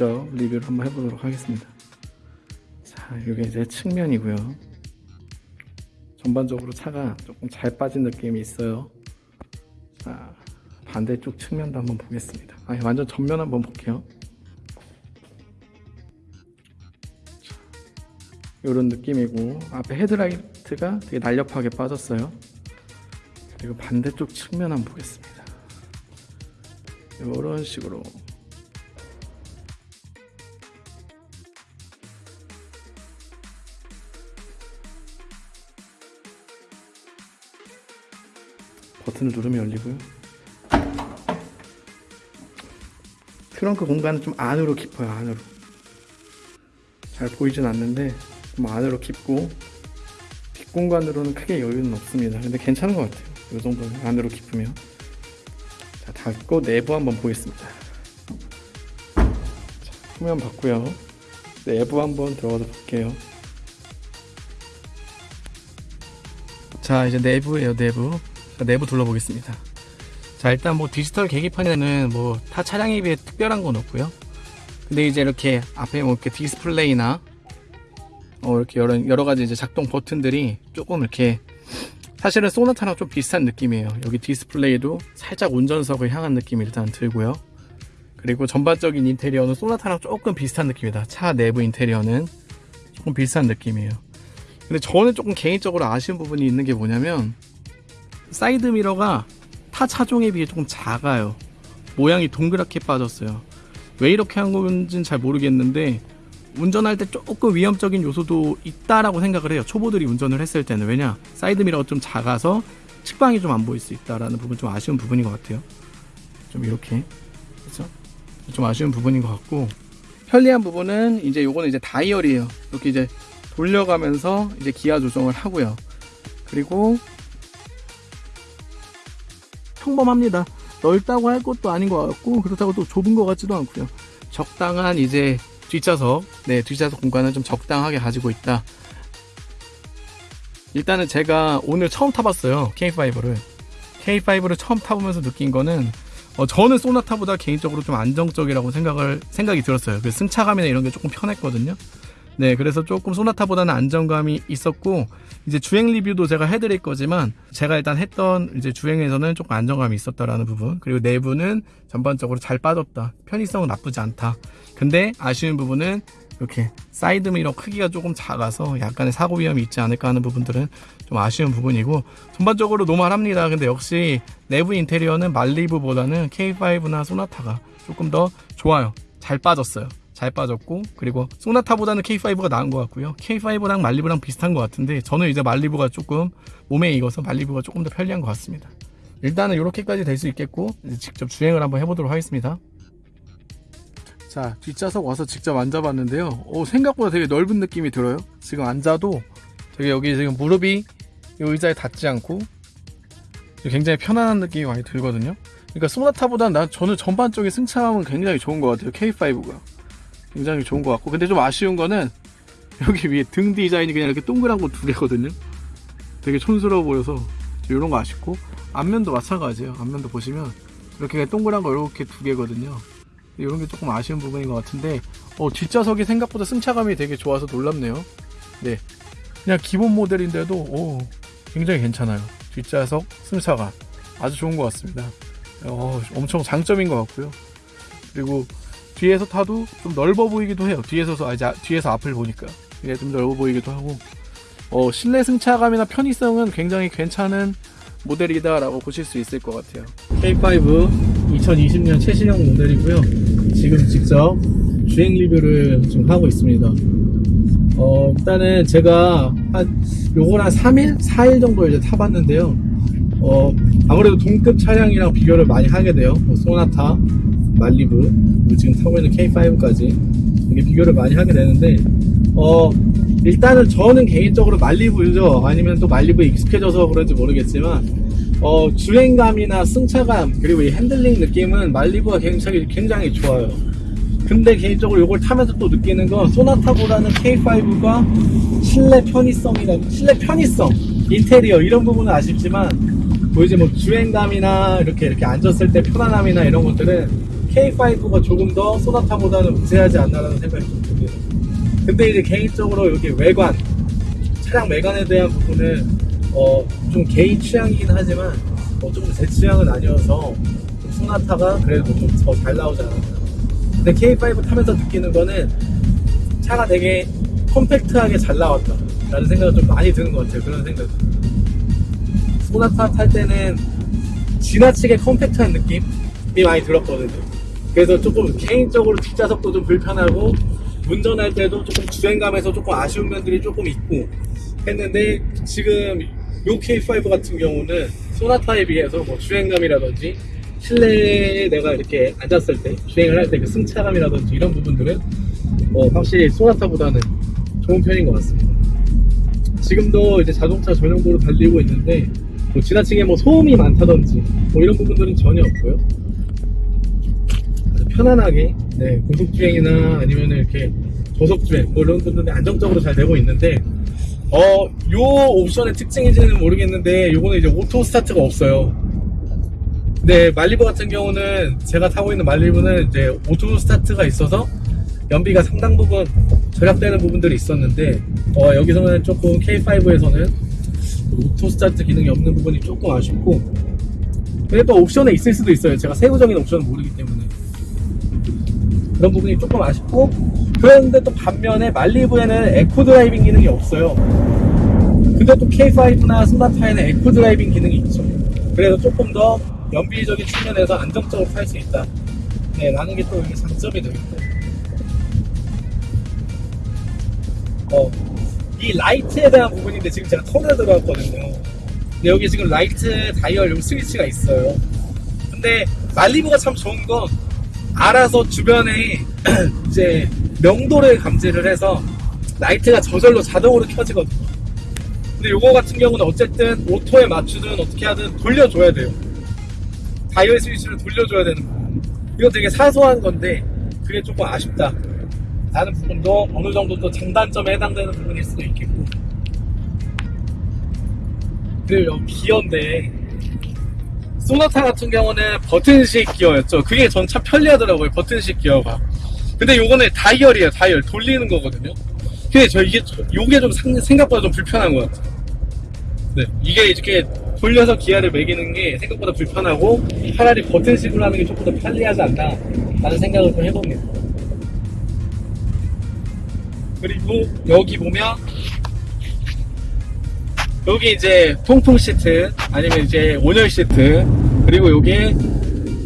직접 리뷰를 한번 해보도록 하겠습니다. 자, 이게 이제 측면이고요. 전반적으로 차가 조금 잘 빠진 느낌이 있어요. 자, 반대쪽 측면도 한번 보겠습니다. 아, 완전 전면 한번 볼게요. 이런 느낌이고 앞에 헤드라이트가 되게 날렵하게 빠졌어요. 그리고 반대쪽 측면 한번 보겠습니다. 이런 식으로 버튼을 누르면 열리고요. 트렁크 공간은 좀 안으로 깊어요. 안으로 잘 보이진 않는데 좀 안으로 깊고 뒷공간으로는 크게 여유는 없습니다. 근데 괜찮은 것 같아요. 이 정도는 안으로 깊으면 자 닫고 내부 한번 보겠습니다. 자, 후면 봤고요. 내부 한번 들어가서 볼게요. 자 이제 내부예요 내부 자, 내부 둘러보겠습니다. 자 일단 뭐 디지털 계기판에는 뭐 타 차량에 비해 특별한 건 없고요. 근데 이제 이렇게 앞에 뭐 이렇게 디스플레이나 어 이렇게 여러, 여러 가지 이제 작동 버튼들이 조금 이렇게 사실은 소나타랑 좀 비슷한 느낌이에요. 여기 디스플레이도 살짝 운전석을 향한 느낌이 일단 들고요. 그리고 전반적인 인테리어는 소나타랑 조금 비슷한 느낌이다. 차 내부 인테리어는 조금 비슷한 느낌이에요. 근데 저는 조금 개인적으로 아쉬운 부분이 있는 게 뭐냐면 사이드 미러가 타 차종에 비해 조금 작아요. 모양이 동그랗게 빠졌어요. 왜 이렇게 한 건지는 잘 모르겠는데 운전할 때 조금 위험적인 요소도 있다라고 생각을 해요. 초보들이 운전을 했을 때는. 왜냐 사이드 미러가 좀 작아서 측방이 좀 안 보일 수 있다라는 부분 좀 아쉬운 부분인 것 같아요. 좀 이렇게. 그렇죠? 좀 아쉬운 부분인 것 같고. 편리한 부분은 이제 요거는 이제 다이얼이에요. 이렇게 이제 돌려가면서 이제 기아 조정을 하고요. 그리고 평범합니다. 넓다고 할 것도 아닌 것 같고 그렇다고 또 좁은 것 같지도 않고요. 적당한 이제 뒷좌석, 네 뒷좌석 공간을 좀 적당하게 가지고 있다. 일단은 제가 오늘 처음 타봤어요 K5를 K5를 처음 타보면서 느낀 거는 어, 저는 소나타보다 개인적으로 좀 안정적이라고 생각을 생각이 들었어요. 그 승차감이나 이런 게 조금 편했거든요. 네, 그래서 조금 소나타보다는 안정감이 있었고 이제 주행 리뷰도 제가 해드릴 거지만 제가 일단 했던 이제 주행에서는 조금 안정감이 있었다라는 부분 그리고 내부는 전반적으로 잘 빠졌다. 편의성은 나쁘지 않다. 근데 아쉬운 부분은 이렇게 사이드 미러 크기가 조금 작아서 약간의 사고 위험이 있지 않을까 하는 부분들은 좀 아쉬운 부분이고 전반적으로 normal합니다. 근데 역시 내부 인테리어는 말리부보다는 K5나 소나타가 조금 더 좋아요. 잘 빠졌어요 잘 빠졌고 그리고 소나타보다는 K5가 나은 것 같고요. K5랑 말리부랑 비슷한 것 같은데 저는 이제 말리부가 조금 몸에 익어서 말리부가 조금 더 편리한 것 같습니다. 일단은 이렇게까지 될 수 있겠고 직접 주행을 한번 해보도록 하겠습니다. 자 뒷좌석 와서 직접 앉아봤는데요. 오, 생각보다 되게 넓은 느낌이 들어요. 지금 앉아도 되게 여기 지금 무릎이 이 의자에 닿지 않고 굉장히 편안한 느낌이 많이 들거든요. 그러니까 소나타보다 난 저는 전반적인 승차감은 굉장히 좋은 것 같아요. K5가 굉장히 좋은 것 같고 근데 좀 아쉬운 거는 여기 위에 등 디자인이 그냥 이렇게 동그란 거 두 개거든요. 되게 촌스러워 보여서 이런 거 아쉽고 앞면도 마찬가지예요. 앞면도 보시면 이렇게 그냥 동그란 거 이렇게 두 개거든요. 이런 게 조금 아쉬운 부분인 것 같은데 어, 뒷좌석이 생각보다 승차감이 되게 좋아서 놀랍네요. 네. 그냥 기본 모델인데도 오, 굉장히 괜찮아요. 뒷좌석 승차감. 아주 좋은 것 같습니다. 어, 엄청 장점인 것 같고요. 그리고 뒤에서 타도 좀 넓어 보이기도 해요. 뒤에서 아, 이제 뒤에서 앞을 보니까 이게 좀 넓어 보이기도 하고 어, 실내 승차감이나 편의성은 굉장히 괜찮은 모델이다라고 보실 수 있을 것 같아요. K5 2020년 최신형 모델이고요. 지금 직접 주행 리뷰를 지금 하고 있습니다. 어, 일단은 제가 한 요걸 한 3일, 4일 정도 이제 타봤는데요. 어, 아무래도 동급 차량이랑 비교를 많이 하게 돼요. 뭐 소나타, 말리브 그리고 지금 타고 있는 K5까지 이게 비교를 많이 하게 되는데 어 일단은 저는 개인적으로 말리부 유저 아니면 또 말리부에 익숙해져서 그런지 모르겠지만 어 주행감이나 승차감 그리고 이 핸들링 느낌은 말리부가 굉장히 굉장히 좋아요. 근데 개인적으로 이걸 타면서 또 느끼는 건 소나타보다는 K5가 실내 편의성이나 실내 편의성 인테리어 이런 부분은 아쉽지만 뭐 이제 뭐 주행감이나 이렇게 이렇게 앉았을 때 편안함이나 이런 것들은 K5가 조금 더 소나타보다는 우세하지 않나라는 생각이 좀 듭니다. 근데 이제 개인적으로 여기 외관, 차량 외관에 대한 부분은 어, 좀 개인 취향이긴 하지만 어, 조금 제 취향은 아니어서 좀 소나타가 그래도 좀 더 잘 나오지 않았나. 근데 K5 타면서 느끼는 거는 차가 되게 컴팩트하게 잘 나왔다. 라는 생각이 좀 많이 드는 것 같아요. 그런 생각이. 소나타 탈 때는 지나치게 컴팩트한 느낌이 많이 들었거든요. 그래서 조금 개인적으로 뒷좌석도 좀 불편하고 운전할 때도 조금 주행감에서 조금 아쉬운 면들이 조금 있고 했는데 지금 요 K5 같은 경우는 소나타에 비해서 뭐 주행감이라든지 실내에 내가 이렇게 앉았을 때 주행을 할 때 그 승차감이라든지 이런 부분들은 어, 확실히 소나타보다는 좋은 편인 것 같습니다. 지금도 이제 자동차 전용도로 달리고 있는데 뭐 지나치게 뭐 소음이 많다든지 뭐 이런 부분들은 전혀 없고요. 편안하게 네, 고속 주행이나 아니면 이렇게 저속 주행 뭐 이런 부분들은 안정적으로 잘 되고 있는데 어, 요 옵션의 특징인지는 모르겠는데 요거는 이제 auto start가 없어요. 네, 말리부 같은 경우는 제가 타고 있는 말리부는 이제 auto start가 있어서 연비가 상당 부분 절약되는 부분들이 있었는데 어, 여기서는 조금 K5에서는 auto start 기능이 없는 부분이 조금 아쉽고 또 옵션에 있을 수도 있어요. 제가 세부적인 옵션은 모르기 때문에 그런 부분이 조금 아쉽고 그런데 또 반면에 말리부에는 eco driving 기능이 없어요. 근데 또 K5나 소나타에는 eco driving 기능이 있죠. 그래서 조금 더 연비적인 측면에서 안정적으로 탈 수 있다. 네, 라는 게 또 이게 장점이 되겠고. 어, 이 라이트에 대한 부분인데 지금 제가 터널에 들어왔거든요. 근데 여기 지금 라이트 다이얼 요 스위치가 있어요. 근데 말리부가 참 좋은 건 알아서 주변에 이제 명도를 감지를 해서 라이트가 저절로 자동으로 켜지거든요. 근데 요거 같은 경우는 어쨌든 auto에 맞추든 어떻게 하든 돌려줘야 돼요. 다이얼 스위치를 돌려줘야 되는 부분. 이거 되게 사소한 건데 그게 조금 아쉽다. 라는 부분도 어느 정도 또 장단점에 해당되는 부분일 수도 있겠고. 그리고 요 기어인데 소나타 같은 경우는 버튼식 기어였죠. 그게 전 참 편리하더라고요. 버튼식 기어가. 근데 요거는 다이얼이에요. 다이얼 돌리는 거거든요. 근데 저 이게 요게 좀 상- 생각보다 좀 불편한 것 같아요. 네, 이게 이렇게 돌려서 기어를 매기는 게 생각보다 불편하고 차라리 버튼식으로 하는 게 조금 더 편리하지 않나 라는 생각을 좀 해봅니다. 그리고 여기 보면 여기 이제 통풍 시트 아니면 이제 온열 시트 그리고 여기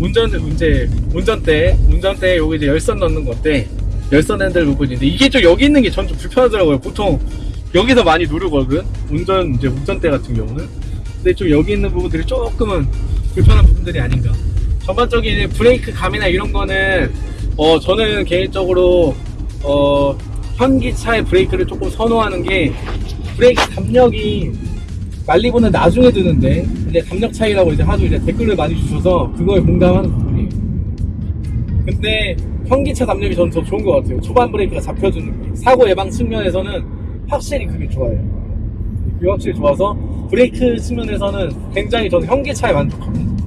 운전 이제 운전대 운전대 여기 이제 열선 넣는 건데 열선 핸들 부분인데 이게 좀 여기 있는 게 전 좀 불편하더라고요. 보통 여기서 많이 누르거든. 운전 이제 운전대 같은 경우는. 근데 좀 여기 있는 부분들이 조금은 불편한 부분들이 아닌가. 전반적인 브레이크 감이나 이런 거는 어 저는 개인적으로 어 현기차의 브레이크를 조금 선호하는 게 브레이크 담력이 말리부는 나중에 드는데 이제 담력 차이라고 이제 하도 이제 댓글을 많이 주셔서 그거에 공감하는 부분이에요. 근데 현기차 담력이 저는 더 좋은 것 같아요. 초반 브레이크가 잡혀주는 게 사고 예방 측면에서는 확실히 그게 좋아요. 그게 확실히 좋아서 브레이크 측면에서는 굉장히 저는 현기차에 만족합니다.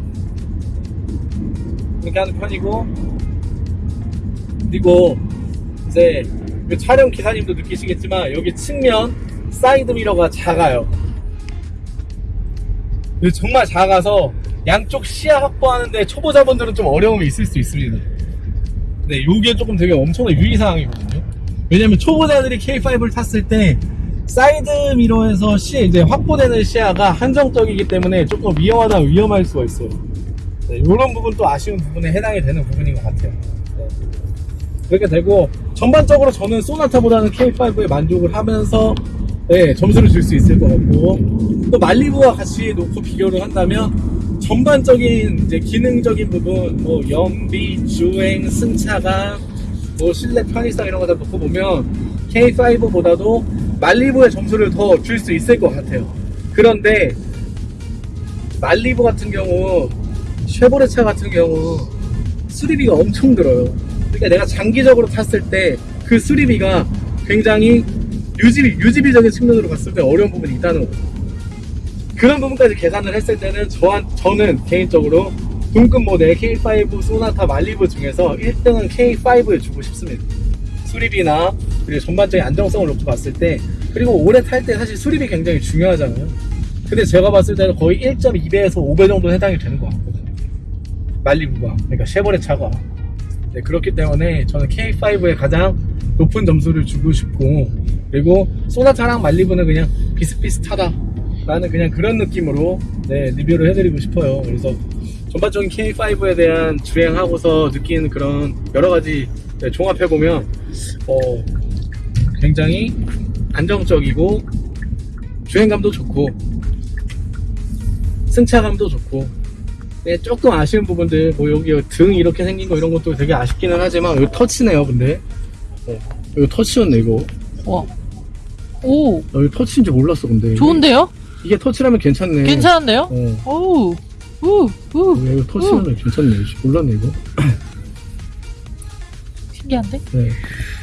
그렇게 하는 편이고 그리고 이제 그 촬영 기사님도 느끼시겠지만 여기 측면 사이드 미러가 작아요. 정말 작아서 양쪽 시야 확보하는데 초보자분들은 좀 어려움이 있을 수 있습니다. 네, 요게 조금 되게 엄청난 유의사항이거든요. 왜냐면 초보자들이 K5를 탔을 때 사이드 미러에서 시 이제 확보되는 시야가 한정적이기 때문에 조금 위험하다 위험할 수가 있어요. 네, 이런 부분 또 아쉬운 부분에 해당이 되는 부분인 것 같아요. 네. 그렇게 되고 전반적으로 저는 소나타보다는 K5에 만족을 하면서 네, 점수를 줄 수 있을 것 같고 또 말리부와 같이 놓고 비교를 한다면 전반적인 이제 기능적인 부분 뭐 연비, 주행, 승차감, 뭐 실내 편의성 이런 거 다 놓고 보면 K5보다도 말리부의 점수를 더 줄 수 있을 것 같아요. 그런데 말리부 같은 경우 쉐보레 차 같은 경우 수리비가 엄청 들어요. 그러니까 내가 장기적으로 탔을 때 그 수리비가 굉장히 유지비, 유지비적인 측면으로 봤을 때 어려운 부분이 있다는 거죠. 그런 부분까지 계산을 했을 때는 저한, 저는 개인적으로 동급 모델 K5 소나타 말리브 중에서 1등은 K5에 주고 싶습니다. 수리비나 그리고 전반적인 안정성을 놓고 봤을 때 그리고 오래 탈 때 사실 수리비 굉장히 중요하잖아요. 근데 제가 봤을 때는 거의 1.2배에서 5배 정도 해당이 되는 것 같거든요. 말리부가 그러니까 쉐보레 차가 네, 그렇기 때문에 저는 K5에 가장 높은 점수를 주고 싶고 그리고 소나타랑 말리부는 그냥 비슷비슷하다 라는 그냥 그런 느낌으로 네, 리뷰를 해드리고 싶어요. 그래서 전반적인 K5에 대한 주행하고서 느끼는 그런 여러 가지 네, 종합해보면 어, 굉장히 안정적이고 주행감도 좋고 승차감도 좋고 네, 조금 아쉬운 부분들 뭐 여기 등 이렇게 생긴 거 이런 것도 되게 아쉽기는 하지만 여기 터치네요 근데. 어, 여기 터치였네 이거. 와. 오, 나 여기 터치인지 몰랐어 근데. 좋은데요? 이게 터치라면 괜찮네 괜찮은데요? 어 오, 우, 우. 이거 터치라면 괜찮네 몰랐네 이거 신기한데? 네.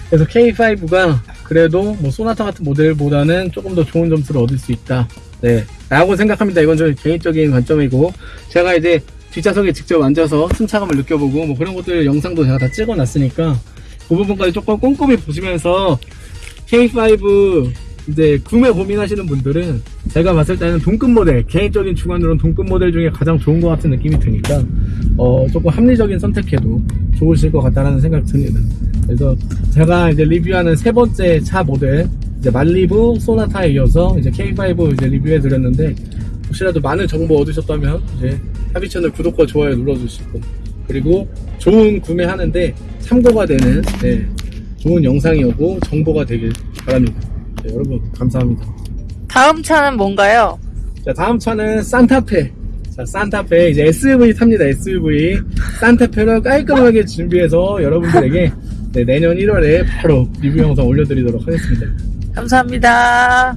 그래서 K5가 그래도 뭐 소나타 같은 모델보다는 조금 더 좋은 점수를 얻을 수 있다. 네. 라고 생각합니다. 이건 저 개인적인 관점이고 제가 이제 뒷좌석에 직접 앉아서 승차감을 느껴보고 뭐 그런 것들 영상도 제가 다 찍어 놨으니까 그 부분까지 조금 꼼꼼히 보시면서 K5 이제 구매 고민하시는 분들은 제가 봤을 때는 동급 모델 개인적인 주관으로는 동급 모델 중에 가장 좋은 것 같은 느낌이 드니까 어 조금 합리적인 선택해도 좋으실 것 같다라는 생각이 듭니다. 그래서 제가 이제 리뷰하는 세 번째 차 모델 이제 말리부 소나타에 이어서 이제 K5 이제 리뷰해 드렸는데 혹시라도 많은 정보 얻으셨다면 이제 하비 채널 구독과 좋아요 눌러주시고 그리고 좋은 구매하는데 참고가 되는 네, 좋은 영상이었고 정보가 되길 바랍니다. 네, 여러분 감사합니다. 다음 차는 뭔가요? 자 다음 차는 산타페 자 산타페 이제 SUV 탑니다 SUV 산타페를 깔끔하게 준비해서 여러분들에게 네, 내년 1월에 바로 리뷰 영상 올려드리도록 하겠습니다 감사합니다.